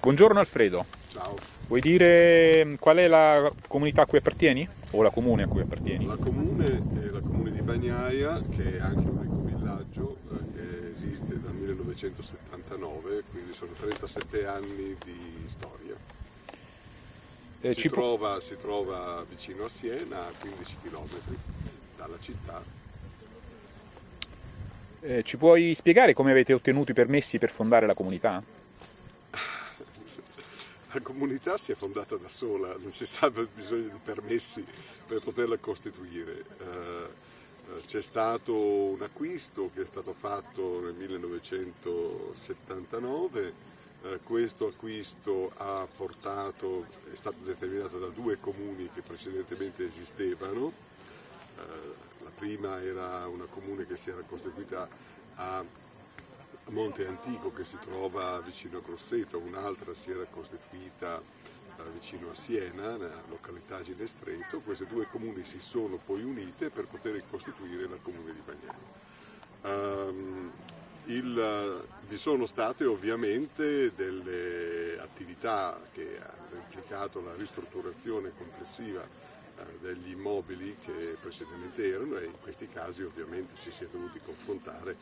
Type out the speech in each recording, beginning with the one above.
Buongiorno Alfredo. Ciao. Vuoi dire mm, qual è la comunità a cui appartieni? O la comune a cui appartieni? La comune è la comune di Bagnaia, che è anche un ecovillaggio eh, che esiste dal 1979, quindi sono 37 anni di storia. Eh, si, trova, si trova vicino a Siena, a 15 km dalla città. eh, ci puoi spiegare come avete ottenuto i permessi per fondare la comunità? Comunità si è fondata da sola, non c'è stato bisogno di permessi per poterla costituire. Eh, eh, C'è stato un acquisto che è stato fatto nel 1979, eh, questo acquisto ha portato, è stato determinato da due comuni che precedentemente esistevano, la prima era una comune che si era costituita a Monte Antico che si trova vicino a Grosseto, un'altra si era costituita eh, vicino a Siena, nella località Ginestreto, queste due comuni si sono poi unite per poter costituire la comune di Bagnano. Ehm, il- vi sono state ovviamente delle attività che hanno implicato la ristrutturazione complessiva eh, degli immobili che precedentemente erano e in questi casi ovviamente ci si è dovuti confrontare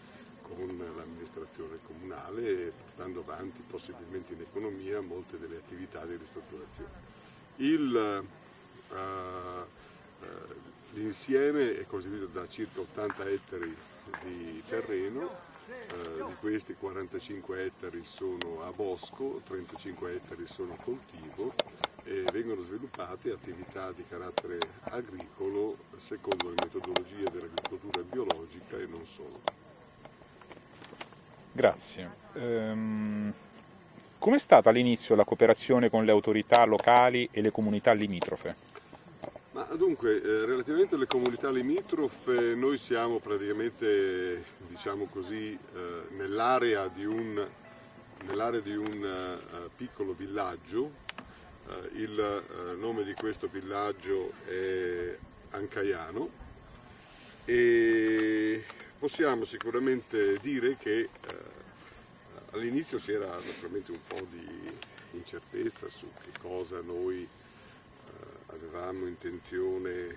con l'amministrazione comunale portando avanti possibilmente in economia molte delle attività di ristrutturazione. Eh, eh, L'insieme è costituito da circa 80 ettari di terreno, eh, di questi 45 ettari sono a bosco, 35 ettari sono a coltivo e vengono sviluppate attività di carattere agricolo secondo le metodologie dell'agricoltura biologica e. Grazie. Ehm, Com'è stata all'inizio la cooperazione con le autorità locali e le comunità limitrofe? Ma dunque, eh, relativamente alle comunità limitrofe, noi siamo praticamente, diciamo così, eh, nell'area di un, nell'area di un eh, piccolo villaggio. Eh, il eh, nome di questo villaggio è Ancaiano e possiamo sicuramente dire che eh, all'inizio c'era naturalmente un po' di incertezza su che cosa noi eh, avevamo intenzione eh,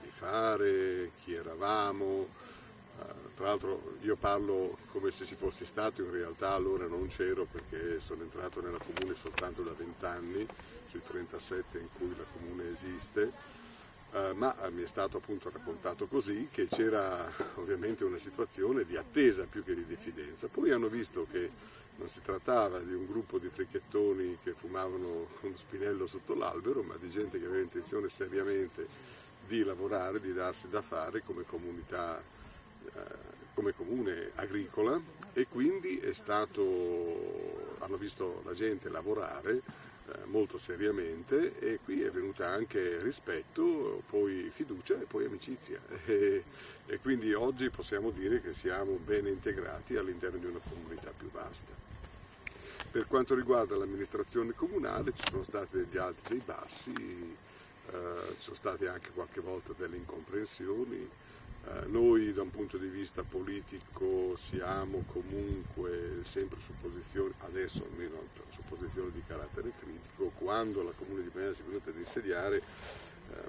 di fare, chi eravamo. Eh, tra l'altro io parlo come se ci fossi stato, in realtà allora non c'ero perché sono entrato nella comune soltanto da 20 anni, sui 37 in cui la comune esiste. Eh, ma eh, mi è stato appunto raccontato così che c'era ovviamente una situazione di attesa più che di diffidenza. Poi hanno visto che non si trattava di un gruppo di fricchettoni che fumavano uno spinello sotto l'albero, ma di gente che aveva intenzione seriamente di lavorare, di darsi da fare come comunità, eh, come comune agricola e quindi è stato, hanno visto la gente lavorare molto seriamente e qui è venuta anche rispetto, poi fiducia e poi amicizia e, e quindi oggi possiamo dire che siamo ben integrati all'interno di una comunità più vasta. Per quanto riguarda l'amministrazione comunale ci sono stati degli alti e dei bassi, eh, ci sono state anche qualche volta delle incomprensioni. Eh, noi da un punto di vista politico siamo comunque sempre su posizioni, adesso almeno posizioni di carattere critico, quando la Comune di Bagnano si è venuta ad insediare eh,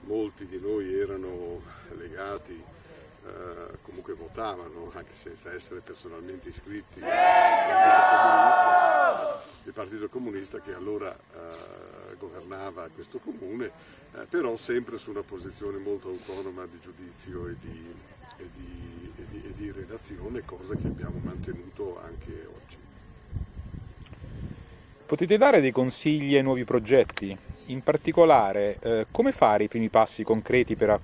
molti di noi erano legati, eh, comunque votavano, anche senza essere personalmente iscritti al Partito Comunista, il Partito Comunista che allora eh, governava questo comune, eh, però sempre su una posizione molto autonoma di giudizio e di, e di- e di- e di redazione, cosa che abbiamo mantenuto anche oggi. Potete dare dei consigli ai nuovi progetti? In particolare, eh, come fare i primi passi concreti per, a-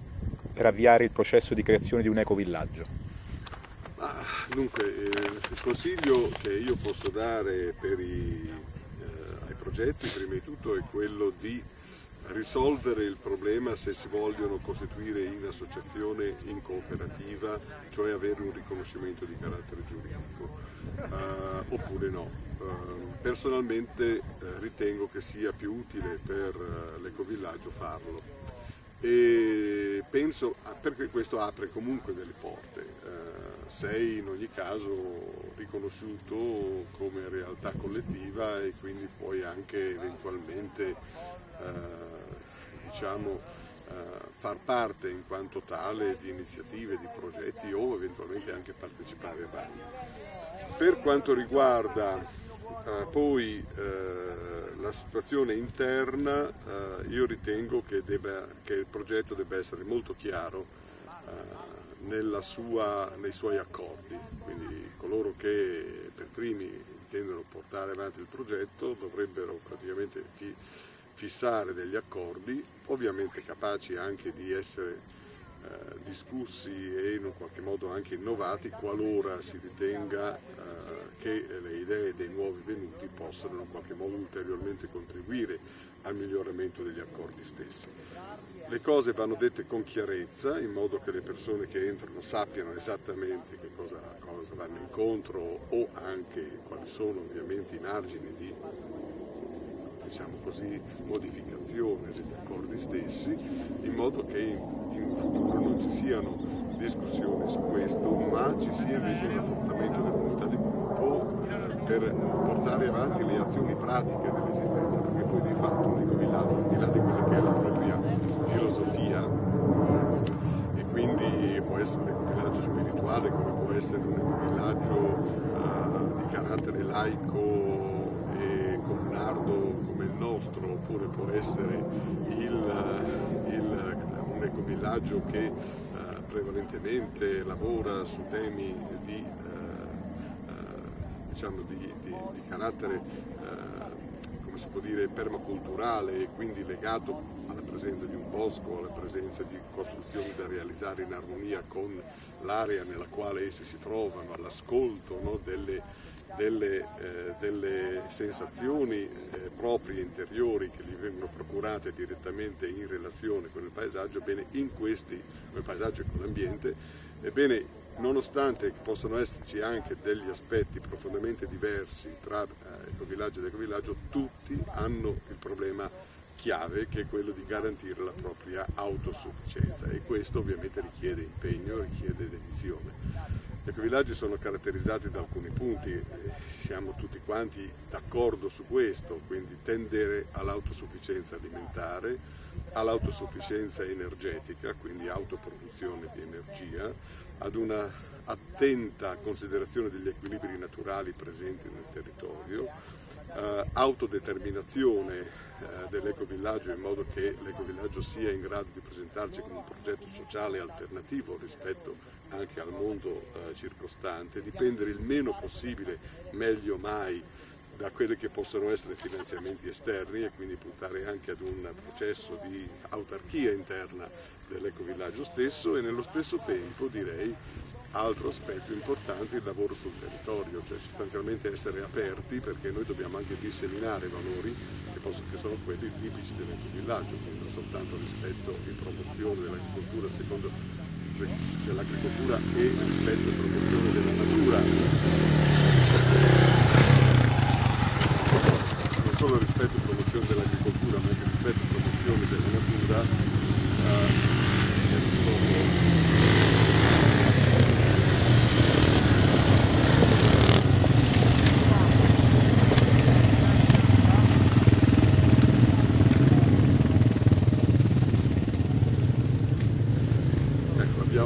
per avviare il processo di creazione di un ecovillaggio? Ma, dunque, eh, il consiglio che io posso dare per i, eh, ai progetti, prima di tutto, è quello di risolvere il problema se si vogliono costituire in associazione, in cooperativa, cioè avere un riconoscimento di carattere giuridico, eh, oppure no. Eh, personalmente ritengo che sia più utile per eh, l'ecovillaggio farlo e penso, ah, perché questo apre comunque delle porte. Eh, sei in ogni caso riconosciuto come realtà collettiva e quindi puoi anche eventualmente eh, diciamo, far parte in quanto tale di iniziative, di progetti o eventualmente anche partecipare a vari. Per quanto riguarda eh, poi eh, la situazione interna, eh, io ritengo che, debba, che, il progetto debba essere molto chiaro eh, sua, nei suoi accordi, quindi coloro che per primi intendono portare avanti il progetto dovrebbero praticamente fissare degli accordi, ovviamente capaci anche di essere eh, discussi e in un qualche modo anche innovati qualora si ritenga eh, che le idee dei nuovi venuti possano in qualche modo ulteriormente contribuire al miglioramento degli accordi stessi. Le cose vanno dette con chiarezza in modo che le persone che entrano sappiano esattamente che cosa, cosa vanno incontro o anche quali sono ovviamente i margini di diciamo così, modificazione degli accordi stessi, in modo che in, in futuro non ci siano discussioni su questo, ma ci sia invece un rafforzamento dell'unità di gruppo per portare avanti le azioni pratiche dell'esistenza, perché poi di fatto un ecovillaggio, al di là di quella che è la propria filosofia, e quindi può essere un ecovillaggio spirituale, come può essere un ecovillaggio uh, di carattere laico e comunardo nostro oppure può essere il, il, un ecovillaggio che eh, lavora su temi di, eh, eh diciamo di, di, di carattere eh, come si può dire permaculturale e quindi legato alla presenza di un bosco, alla presenza di costruzioni da realizzare in armonia con l'area nella quale essi si trovano, all'ascolto no, delle delle, eh, delle sensazioni eh, proprie interiori che gli vengono procurate direttamente in relazione con il paesaggio, ebbene in questi, con il paesaggio e con l'ambiente, ebbene nonostante possano esserci anche degli aspetti profondamente diversi tra eh, ecovillaggio ed ecovillaggio, tutti hanno il problema chiave che è quello di garantire la propria autosufficienza e questo ovviamente richiede impegno, richiede dedizione. Gli ecovillaggi sono caratterizzati da alcuni punti, siamo tutti quanti d'accordo su questo, quindi tendere all'autosufficienza alimentare, all'autosufficienza energetica, quindi autoproduzione di energia, ad una attenta considerazione degli equilibri naturali presenti nel territorio, eh, autodeterminazione eh, dell'ecovillaggio in modo che l'ecovillaggio sia in grado di presentarsi come un progetto sociale alternativo rispetto anche al mondo eh, circostante, dipendere il meno possibile, meglio mai, da quelli che possono essere finanziamenti esterni e quindi puntare anche ad un processo di autarchia interna dell'ecovillaggio stesso e nello stesso tempo direi altro aspetto importante il lavoro sul territorio, cioè sostanzialmente essere aperti perché noi dobbiamo anche disseminare valori che, possono, che sono quelli tipici dell'ecovillaggio, quindi non soltanto rispetto e promozione dell'agricoltura secondo dell'agricoltura e rispetto e promozione della natura. Solo rispetto e promozione dell'agricoltura ma anche rispetto e promozione della natura. Eh,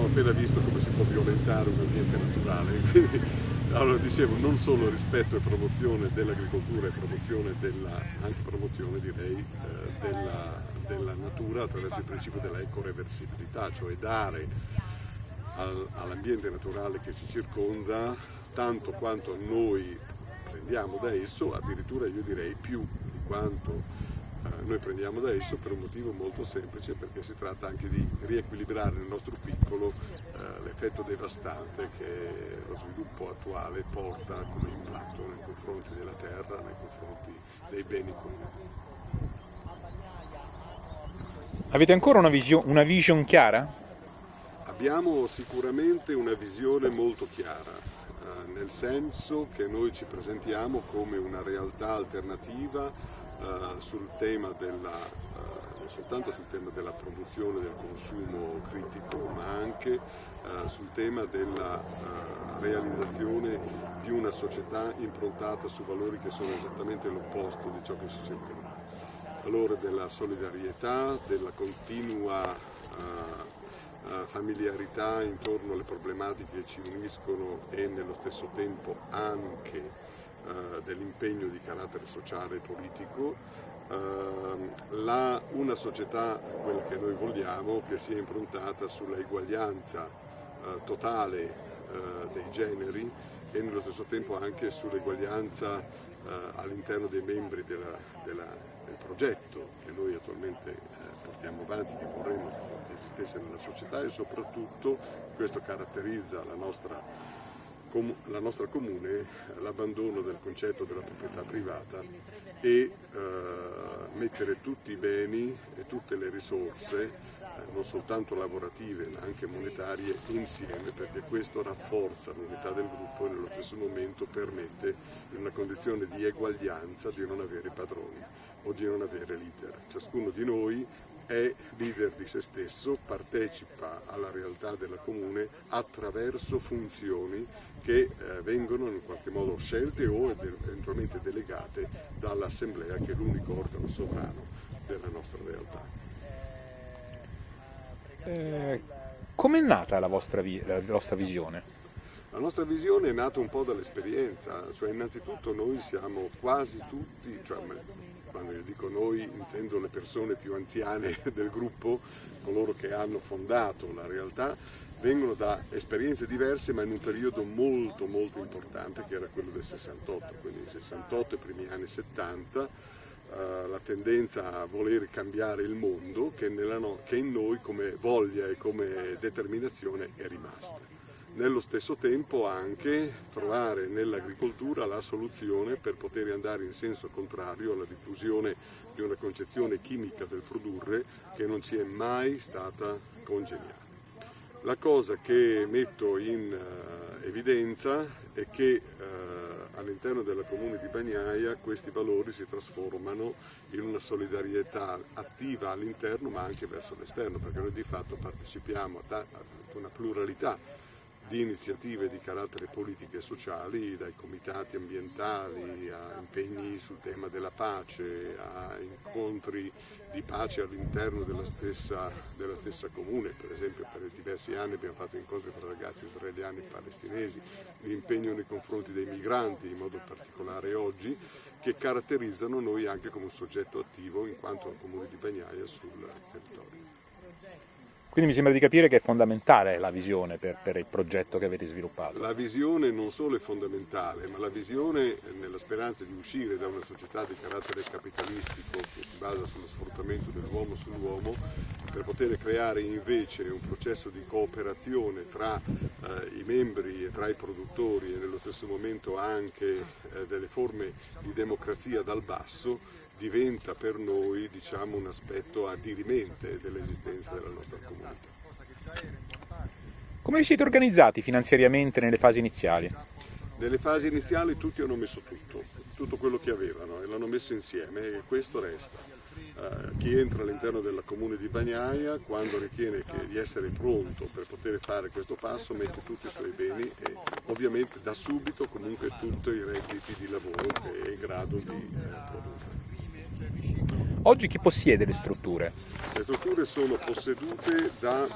appena visto come si può violentare un ambiente naturale. Quindi, allora dicevo, non solo rispetto e promozione dell'agricoltura e promozione della, anche promozione direi eh, della, della, natura attraverso il principio della ecoreversibilità, cioè dare al, all'ambiente naturale che ci circonda tanto quanto noi prendiamo da esso, addirittura io direi più di quanto eh, noi prendiamo da esso per un motivo molto semplice perché si tratta anche di riequilibrare nel nostro piccolo l'effetto devastante che lo sviluppo attuale porta come impatto nei confronti della terra, nei confronti dei beni comuni. Avete ancora una, visio, una vision chiara? Abbiamo sicuramente una visione molto chiara, eh, nel senso che noi ci presentiamo come una realtà alternativa eh, sul tema della, uh, non soltanto sul tema della produzione del consumo critico, ma anche sul tema della realizzazione di una società improntata su valori che sono esattamente l'opposto di ciò che si di valore della solidarietà, della continua uh, familiarità intorno alle problematiche che ci uniscono e nello stesso tempo anche dell'impegno di carattere sociale e politico, la, una società, quella che noi vogliamo, che sia improntata sulla eguaglianza totale dei generi e nello stesso tempo anche sull'eguaglianza all'interno dei membri della, della progetto che noi attualmente eh, portiamo avanti, che vorremmo che esistesse nella società e soprattutto questo caratterizza la nostra, la nostra comune, l'abbandono del concetto della proprietà privata e eh, mettere tutti i beni e tutte le risorse, eh, non soltanto lavorative ma anche monetarie, insieme perché questo rafforza l'unità del gruppo e nello stesso momento permette in una condizione di eguaglianza di non avere padroni o di non avere leader. Ciascuno di noi è leader di se stesso, partecipa alla realtà della comune attraverso funzioni che eh, vengono in qualche modo scelte o eventualmente delegate dall'assemblea che è l'unico organo sovrano della nostra. Eh, Come è nata la vostra, la vostra visione? La nostra visione è nata un po' dall'esperienza, cioè innanzitutto noi siamo quasi tutti, cioè quando io dico noi intendo le persone più anziane del gruppo, coloro che hanno fondato la realtà, vengono da esperienze diverse ma in un periodo molto molto importante che era quello del 68, quindi 68 e primi anni 70, eh, la tendenza a voler cambiare il mondo che, no, che in noi come voglia e come determinazione è rimasta nello stesso tempo anche trovare nell'agricoltura la soluzione per poter andare in senso contrario alla diffusione di una concezione chimica del produrre che non ci è mai stata congeniale. La cosa che metto in uh, evidenza è che uh, all'interno della comune di Bagnaia questi valori si trasformano in una solidarietà attiva all'interno ma anche verso l'esterno perché noi di fatto partecipiamo a, una pluralità di iniziative di carattere politiche e sociali, dai comitati ambientali a impegni sul tema della pace, a incontri di pace all'interno della stessa, della stessa comune, per esempio per diversi anni abbiamo fatto incontri tra ragazzi israeliani e palestinesi, l'impegno nei confronti dei migranti, in modo particolare oggi, che caratterizzano noi anche come un soggetto attivo in quanto comune di Bagnaia sul territorio. Quindi mi sembra di capire che è fondamentale la visione per, per, il progetto che avete sviluppato. La visione non solo è fondamentale, ma la visione nella speranza di uscire da una società di carattere capitalistico che si basa sullo sfruttamento dell'uomo sull'uomo, per poter creare invece un processo di cooperazione tra eh, i membri e tra i produttori e nello stesso momento anche eh, delle forme di democrazia dal basso, diventa per noi diciamo, un aspetto addirimente dell'esistenza della nostra comunità. Come vi siete organizzati finanziariamente nelle fasi iniziali? Nelle fasi iniziali tutti hanno messo tutto, tutto quello che avevano e l'hanno messo insieme e questo resta. Uh, chi entra all'interno della comune di Bagnaia, quando ritiene che, di essere pronto per poter fare questo passo, mette tutti i suoi beni e ovviamente da subito comunque tutti i redditi di lavoro che è in grado di eh, produrre. Oggi chi possiede le strutture? Le strutture sono possedute da,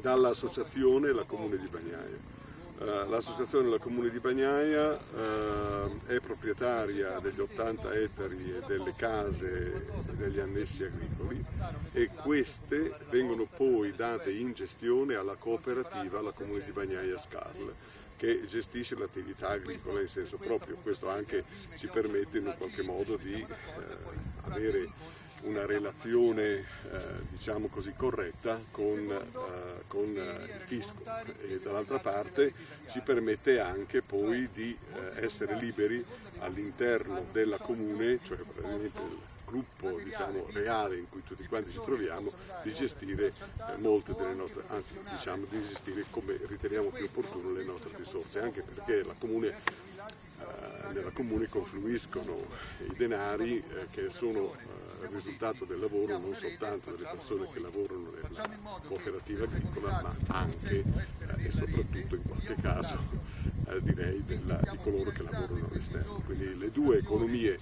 dall'associazione La Comune di Bagnaia. Uh, L'associazione La Comune di Bagnaia uh, è proprietaria degli 80 ettari e delle case degli annessi agricoli e queste vengono poi date in gestione alla cooperativa La Comune di Bagnaia Scarl che gestisce l'attività agricola in senso proprio. Questo anche ci permette in un qualche modo di eh, avere una relazione eh, diciamo così corretta con, eh, con eh, il fisco. E dall'altra parte ci permette anche poi di eh, essere liberi all'interno della comune, cioè praticamente il gruppo diciamo, reale in cui tutti quanti ci troviamo, di gestire eh, molte delle nostre, anzi diciamo di gestire come riteniamo più opportuno le nostre risorse, anche perché la comune eh, nella comune confluiscono i denari che sono eh, risultato del lavoro non soltanto delle persone che lavorano nella cooperativa agricola, ma anche eh, e soprattutto in qualche caso eh, direi della, di coloro che lavorano all'esterno. Quindi le due economie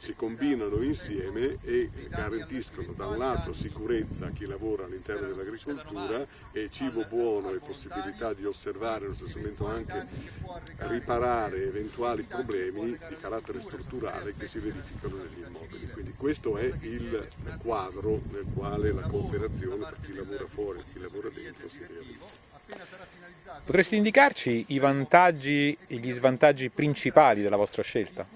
si combinano insieme e garantiscono da un lato sicurezza a chi lavora all'interno dell'agricoltura e cibo buono e possibilità di osservare allo stesso momento anche riparare eventuali problemi di carattere strutturale che si verificano negli immobili. Questo è il quadro nel quale la cooperazione per chi lavora fuori e chi lavora dentro si realizza. Potresti indicarci i vantaggi e gli svantaggi principali della vostra scelta?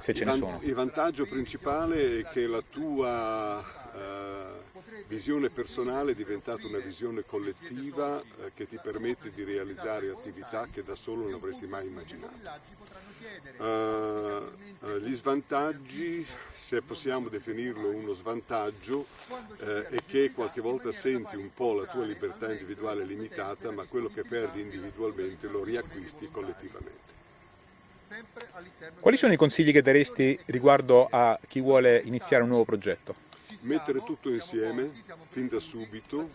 Se ce ne sono. Il vantaggio principale è che la tua eh, visione personale è diventata una visione collettiva eh, che ti permette di realizzare attività che da solo non avresti mai immaginato. Uh, gli svantaggi, se possiamo definirlo uno svantaggio, eh, è che qualche volta senti un po' la tua libertà individuale limitata, ma quello che perdi individualmente lo riacquisti collettivamente. Quali sono i consigli che daresti riguardo a chi vuole iniziare un nuovo progetto? Mettere tutto insieme, fin da subito,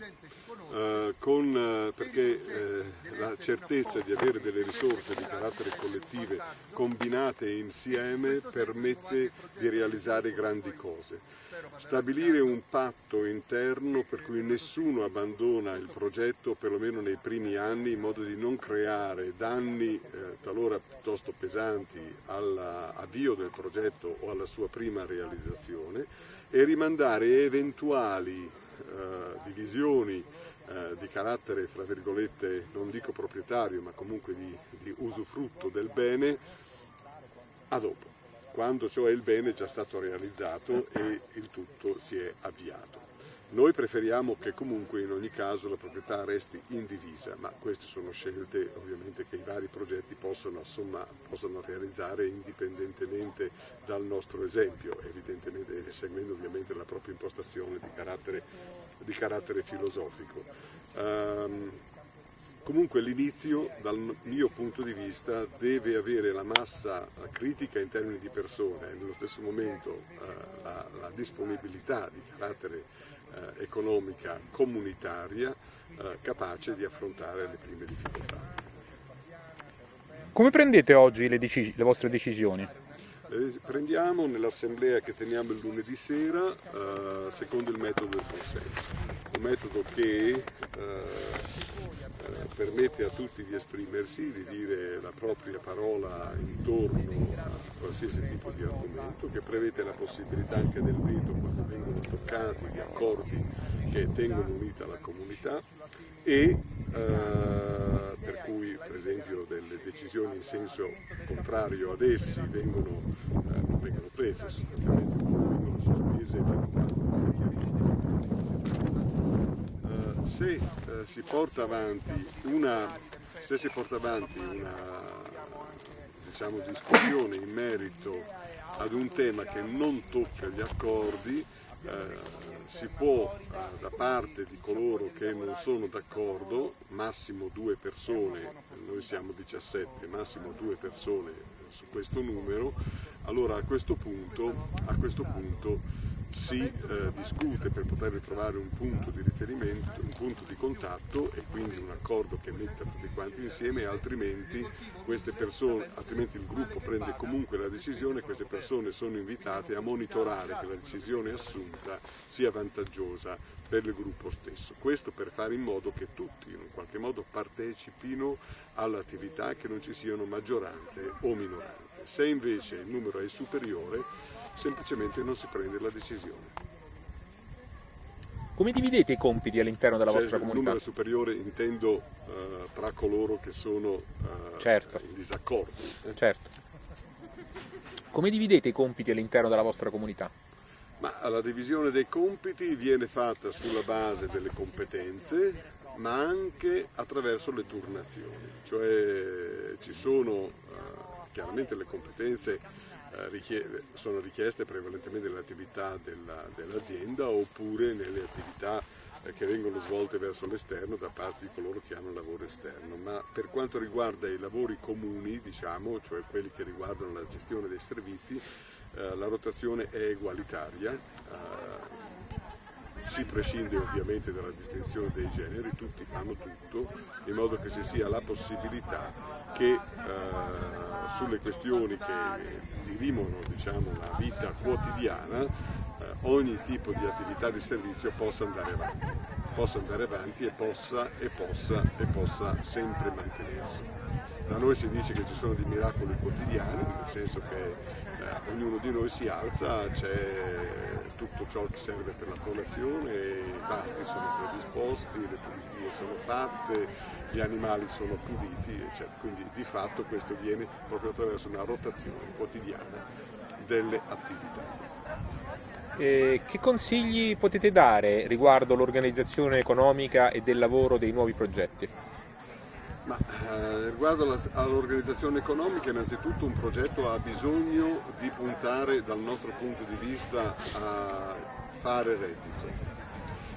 eh, con, eh, perché eh, la certezza di avere delle risorse di carattere collettive combinate insieme permette di realizzare grandi cose. Stabilire un patto interno per cui nessuno abbandona il progetto, perlomeno nei primi anni, in modo di non creare danni eh, talora piuttosto pesanti all'avvio del progetto o alla sua prima realizzazione e rimandare eventuali divisioni eh, di carattere, fra virgolette, non dico proprietario, ma comunque di, di usufrutto del bene a dopo, quando cioè il bene è già stato realizzato e il tutto si è avviato. Noi preferiamo che comunque in ogni caso la proprietà resti indivisa, ma queste sono scelte ovviamente che i vari progetti possono, assomma, possono realizzare indipendentemente dal nostro esempio, evidentemente seguendo ovviamente la propria impostazione di carattere, di carattere filosofico. Um, Comunque l'inizio, dal mio punto di vista, deve avere la massa critica in termini di persone e nello stesso momento eh, la, la, disponibilità di carattere eh, economica comunitaria eh, capace di affrontare le prime difficoltà. Come prendete oggi le, le vostre decisioni? Le prendiamo nell'assemblea che teniamo il lunedì sera eh, secondo il metodo del consenso, un metodo che eh, permette a tutti di esprimersi, di dire la propria parola intorno a qualsiasi tipo di argomento, che prevede la possibilità anche del veto quando vengono toccati di accordi che tengono unita la comunità e eh, per cui per esempio delle decisioni in senso contrario ad essi vengono, eh, non vengono prese, sostanzialmente vengono sospese e se eh, si porta avanti una, si porta avanti una diciamo, discussione in merito ad un tema che non tocca gli accordi, eh, si può eh, da parte di coloro che non sono d'accordo, massimo due persone, noi siamo 17, massimo due persone su questo numero, allora a questo punto, a questo punto si eh, discute per poter ritrovare un punto di riferimento, un punto di contatto e quindi un accordo che metta tutti quanti insieme, altrimenti, persone, altrimenti il gruppo prende comunque la decisione e queste persone sono invitate a monitorare che la decisione assunta sia vantaggiosa per il gruppo stesso. Questo per fare in modo che tutti in un qualche modo partecipino all'attività e che non ci siano maggioranze o minoranze. Se invece il numero è superiore, semplicemente non si prende la decisione. Come dividete i compiti all'interno della cioè, vostra comunità? Il numero superiore intendo uh, tra coloro che sono uh, certo. in disaccordo. Eh? Certo. Come dividete i compiti all'interno della vostra comunità? Ma la divisione dei compiti viene fatta sulla base delle competenze, ma anche attraverso le turnazioni, cioè ci sono uh, chiaramente le competenze sono richieste prevalentemente nelle attività dell'azienda oppure nelle attività eh, che vengono svolte verso l'esterno da parte di coloro che hanno lavoro esterno, ma per quanto riguarda i lavori comuni, diciamo, cioè quelli che riguardano la gestione dei servizi, eh, la rotazione è egualitaria, si prescinde ovviamente dalla distinzione dei generi, tutti fanno tutto, in modo che ci sia la possibilità che eh, sulle questioni che dirimono diciamo, la vita quotidiana eh, ogni tipo di attività di servizio possa andare avanti, possa andare avanti e possa, e possa, e possa sempre mantenersi. Da noi si dice che ci sono dei miracoli quotidiani, nel senso che eh, ognuno di noi si alza, c'è tutto ciò che serve per la colazione, i pasti sono predisposti, le pulizie sono fatte, gli animali sono puliti, eccetera. quindi di fatto questo viene proprio attraverso una rotazione quotidiana delle attività. Eh, che consigli potete dare riguardo l'organizzazione economica e del lavoro dei nuovi progetti? Ma, eh, riguardo all'organizzazione economica, innanzitutto un progetto ha bisogno di puntare dal nostro punto di vista a fare reddito.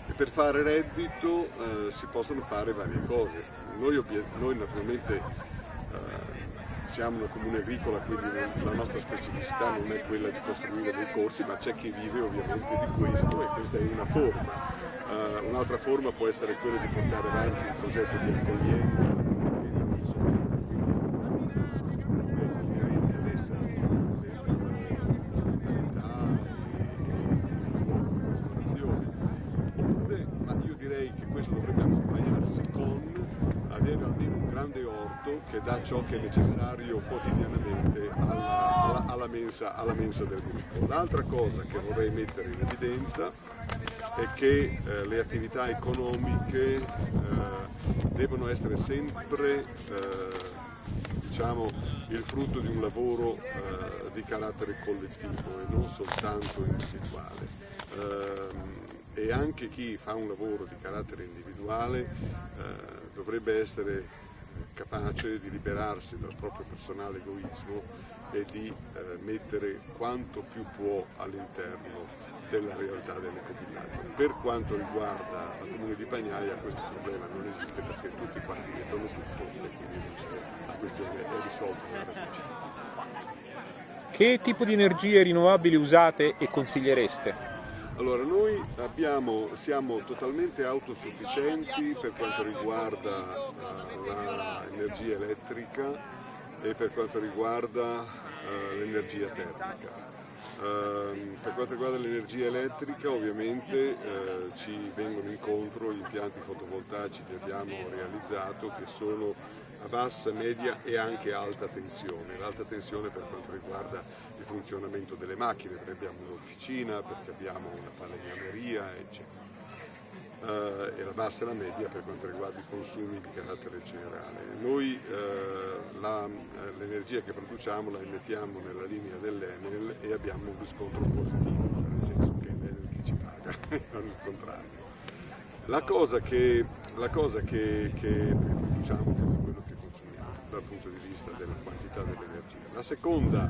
E per fare reddito eh, si possono fare varie cose. Noi, noi naturalmente eh, siamo una comune agricola, quindi la nostra specificità non è quella di costruire dei corsi, ma c'è chi vive ovviamente di questo e questa è una forma. Uh, un'altra forma può essere quella di portare avanti un progetto di accoglienza dà ciò che è necessario quotidianamente alla, alla, alla, mensa, alla mensa, del gruppo. L'altra cosa che vorrei mettere in evidenza è che eh, le attività economiche eh, devono essere sempre eh, diciamo, il frutto di un lavoro eh, di carattere collettivo e non soltanto individuale ehm, e anche chi fa un lavoro di carattere individuale eh, dovrebbe essere capace di liberarsi dal proprio personale egoismo e di eh, mettere quanto più può all'interno della realtà dell'ecovillaggio. Per quanto riguarda la comune di Pagnaia questo problema non esiste perché tutti quanti mettono tutto e quindi la questione è risolta. Che tipo di energie rinnovabili usate e consigliereste? Allora, noi abbiamo, siamo totalmente autosufficienti per quanto riguarda uh, l'energia elettrica e per quanto riguarda uh, l'energia termica. Uh, per quanto riguarda l'energia elettrica ovviamente uh, ci vengono incontro gli impianti fotovoltaici che abbiamo realizzato che sono a bassa, media e anche alta tensione. L'alta tensione per quanto riguarda funzionamento delle macchine, perché abbiamo un'officina, perché abbiamo una falegnameria, eccetera. Uh, e la bassa e la media per quanto riguarda i consumi di carattere generale. Noi uh, l'energia che produciamo la emettiamo nella linea dell'Enel e abbiamo un riscontro positivo, cioè nel senso che è l'Enel che ci paga, non il contrario. La cosa che, la cosa che, che produciamo è quello che consumiamo dal punto di vista della quantità dell'energia. La seconda,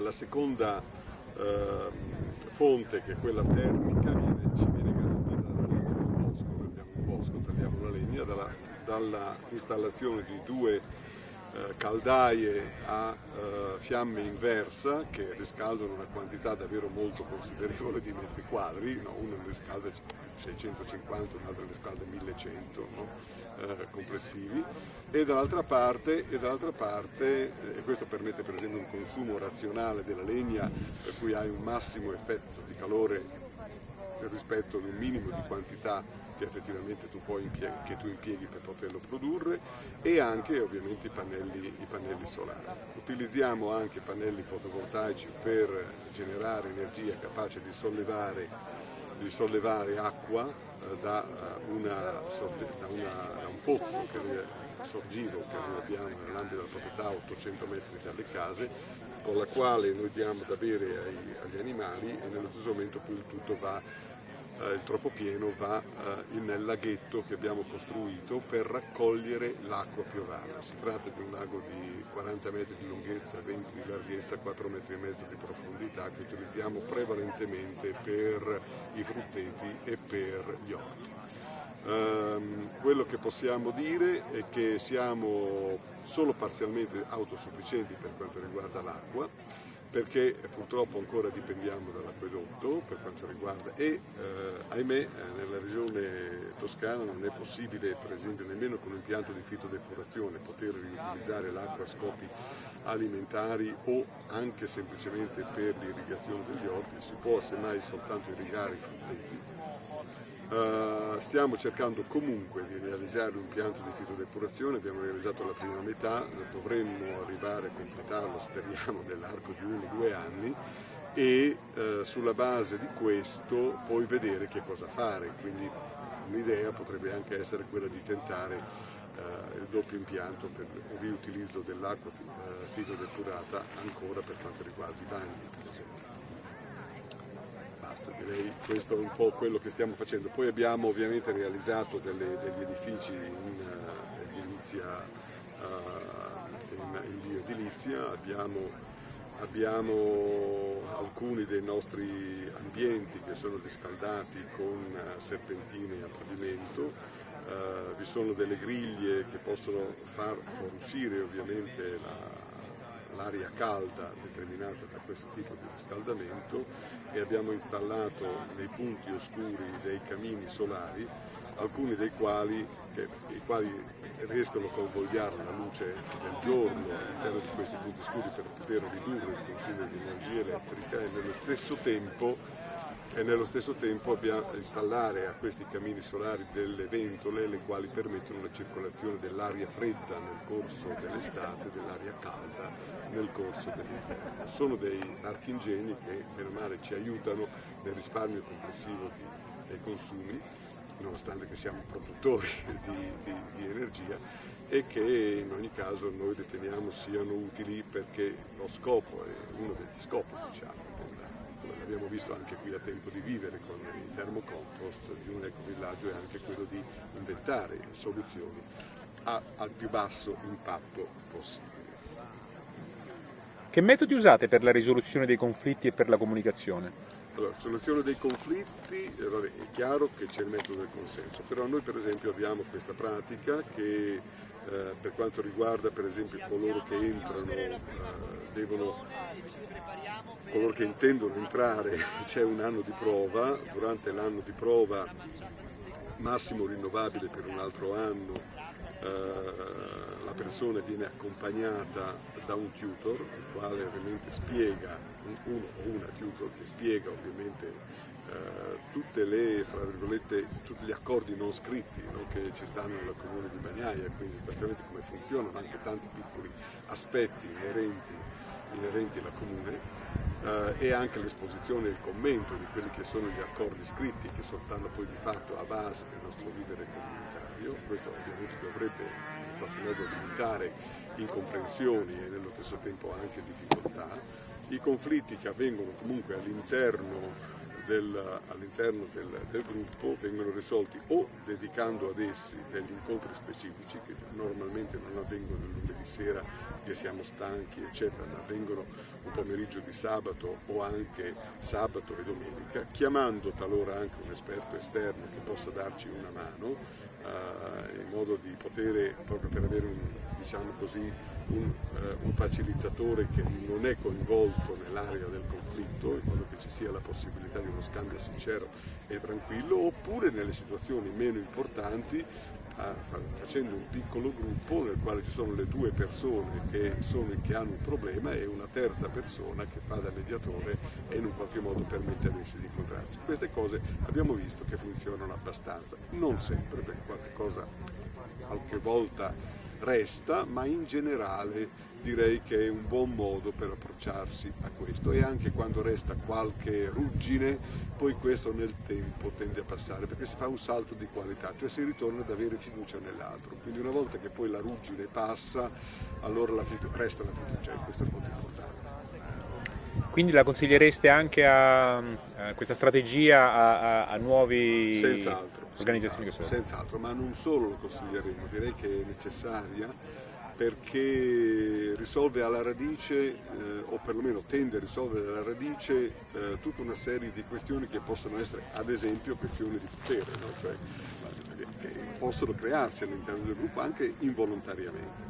la seconda fonte che è quella termica viene, ci viene tagliamo la legna dall'installazione di due eh, caldaie a eh, fiamme inversa che riscaldano una quantità davvero molto considerevole di metri quadri, no? una riscalda 650, un'altra riscalda 1100 no? Eh, complessivi e dall'altra parte, e dall'altra parte eh, questo permette per esempio un consumo razionale della legna per cui hai un massimo effetto di calore rispetto ad un minimo di quantità che effettivamente tu, impieghi, che tu impieghi per poterlo produrre e anche ovviamente i pannelli, i pannelli solari. Utilizziamo anche pannelli fotovoltaici per generare energia capace di sollevare, di sollevare acqua eh, da, eh, una, da, una, da, un pozzo che noi, sorgivo che noi abbiamo nell'ambito della proprietà a 800 metri dalle case con la quale noi diamo da bere ai, agli animali e nello stesso momento poi il tutto va eh, il troppo pieno va eh, nel laghetto che abbiamo costruito per raccogliere l'acqua piovana. Si tratta di un lago di 40 metri di lunghezza, 20 di larghezza, 4 metri e mezzo di profondità che utilizziamo prevalentemente per i frutteti e per gli orti. Um, quello che possiamo dire è che siamo solo parzialmente autosufficienti per quanto riguarda l'acqua, perché purtroppo ancora dipendiamo dall'acquedotto per quanto riguarda e eh, ahimè eh, nella regione toscana non è possibile per esempio nemmeno con un impianto di fitodepurazione poter riutilizzare l'acqua a scopi alimentari o anche semplicemente per l'irrigazione degli orti, si può semmai soltanto irrigare i frutteti Uh, stiamo cercando comunque di realizzare un impianto di fitodepurazione, abbiamo realizzato la prima metà, dovremmo arrivare a completarlo, speriamo, nell'arco di uno o due anni e uh, sulla base di questo poi vedere che cosa fare, quindi un'idea potrebbe anche essere quella di tentare uh, il doppio impianto per il riutilizzo dell'acqua fitodepurata ancora per quanto riguarda i bagni per esempio direi questo è un po' quello che stiamo facendo. Poi abbiamo ovviamente realizzato delle, degli edifici in, uh, edilizia, uh, in, in bioedilizia, abbiamo, abbiamo, alcuni dei nostri ambienti che sono riscaldati con uh, serpentine a pavimento, vi sono delle griglie che possono far uscire ovviamente la, l'aria calda determinata da questo tipo di riscaldamento e abbiamo installato nei punti oscuri dei camini solari, alcuni dei quali, che, quali riescono a convogliare la luce del giorno all'interno di questi punti scuri per poter ridurre il consumo di energia elettrica e nello stesso tempo e nello stesso tempo installare a questi camini solari delle ventole le quali permettono la circolazione dell'aria fredda nel corso dell'estate dell'aria nel corso dell'inverno. Sono dei marchingegni che per male ci aiutano nel risparmio complessivo di, dei consumi nonostante che siamo produttori di, di, di, energia e che in ogni caso noi riteniamo siano utili perché lo scopo è uno degli scopi diciamo, come l'abbiamo visto anche qui a tempo di vivere con il termocompost di un ecovillaggio è anche quello di inventare soluzioni al più basso impatto possibile. Che metodi usate per la risoluzione dei conflitti e per la comunicazione? Allora, soluzione dei conflitti, eh, vabbè, è chiaro che c'è il metodo del consenso, però noi per esempio abbiamo questa pratica che eh, per quanto riguarda per esempio coloro che entrano, eh, devono, coloro che intendono entrare, c'è un anno di prova, durante l'anno di prova massimo rinnovabile per un altro anno, eh, la persona viene accompagnata da un tutor, il quale ovviamente spiega, uno o una tutor che spiega ovviamente eh, le, tutti gli accordi non scritti no, che ci stanno nel comune di Bagnaia, quindi esattamente come funzionano, anche tanti piccoli aspetti inerenti, inerenti alla comune eh, e anche l'esposizione e il commento di quelli che sono gli accordi scritti che stanno poi di fatto a base del nostro vivere comunitario, questo ovviamente dovrebbe in qualche modo limitare incomprensioni e nello stesso tempo anche difficoltà, i conflitti che avvengono comunque all'interno del, all'interno del, del, gruppo vengono risolti o dedicando ad essi degli incontri specifici che normalmente non avvengono il lunedì sera che siamo stanchi eccetera, ma avvengono un pomeriggio di sabato o anche sabato e domenica, chiamando talora anche un esperto esterno che possa darci una mano eh, in modo di poter, proprio per avere un, così, un, eh, un facilitatore che non è coinvolto nell'area del conflitto, in modo che ci sia la possibilità di uno scambio sincero e tranquillo, oppure nelle situazioni meno importanti facendo un piccolo gruppo nel quale ci sono le due persone che, sono, che, hanno un problema e una terza persona che fa da mediatore e in un qualche modo permette ad essi di cose abbiamo visto che funzionano abbastanza, non sempre perché qualche cosa qualche volta resta, ma in generale direi che è un buon modo per approcciarsi a questo e anche quando resta qualche ruggine, poi questo nel tempo tende a passare perché si fa un salto di qualità, cioè si ritorna ad avere fiducia nell'altro. Quindi una volta che poi la ruggine passa, allora la resta la fiducia e questo è molto importante. Quindi la consigliereste anche a, a questa strategia a, a, a nuovi senz'altro, organizzazioni senz'altro, senz'altro, ma non solo lo consiglieremo, direi che è necessaria perché risolve alla radice, eh, o perlomeno tende a risolvere alla radice, eh, tutta una serie di questioni che possono essere, ad esempio, questioni di potere, no? cioè, che possono crearsi all'interno del gruppo anche involontariamente.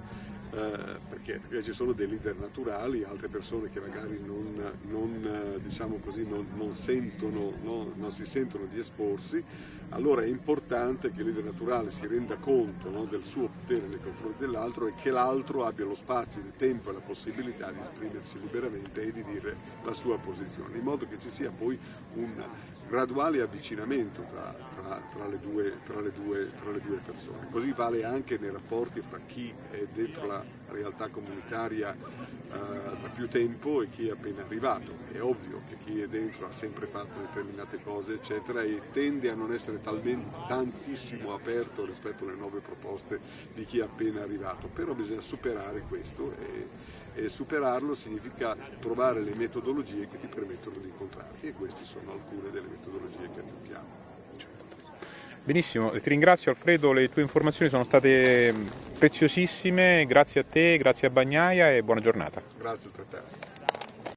Eh, perché, perché, ci sono dei leader naturali, altre persone che magari non, non, diciamo così, non, sentono, no, non si sentono di esporsi, allora è importante che il leader naturale si renda conto del suo potere nei confronti dell'altro e che l'altro abbia lo spazio, il tempo e la possibilità di esprimersi liberamente e di dire la sua posizione, in modo che ci sia poi un graduale avvicinamento tra, tra, tra, le, due, tra le, due, le due persone. Così vale anche nei rapporti fra chi è dentro la realtà comunitaria eh, da più tempo e chi è appena arrivato. È ovvio che chi è dentro ha sempre fatto determinate cose, eccetera, e tende a non essere talmente, tantissimo aperto rispetto alle nuove proposte di chi è appena arrivato, però bisogna superare questo e, e superarlo significa trovare le metodologie che ti permettono di incontrarti e queste sono alcune delle metodologie che adottiamo. Benissimo, ti ringrazio Alfredo, le tue informazioni sono state preziosissime, grazie a te, grazie a Bagnaia e buona giornata. Grazie a te.